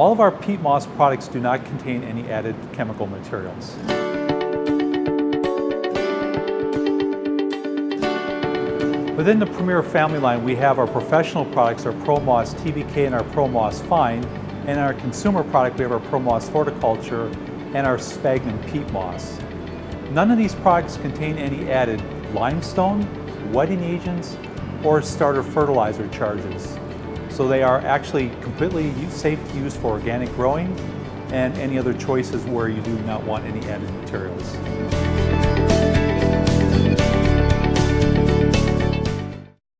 All of our peat moss products do not contain any added chemical materials. Within the Premier family line, we have our professional products, our ProMoss TBK and our ProMoss Fine, and our consumer product, we have our ProMoss Horticulture and our Sphagnum Peat Moss. None of these products contain any added limestone, wetting agents, or starter fertilizer charges. So they are actually completely safe to use for organic growing and any other choices where you do not want any added materials.